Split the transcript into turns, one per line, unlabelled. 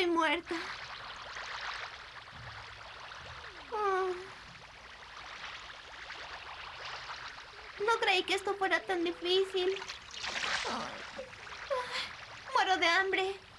Estoy muerta. Oh. No creí que esto fuera tan difícil. Muero de hambre.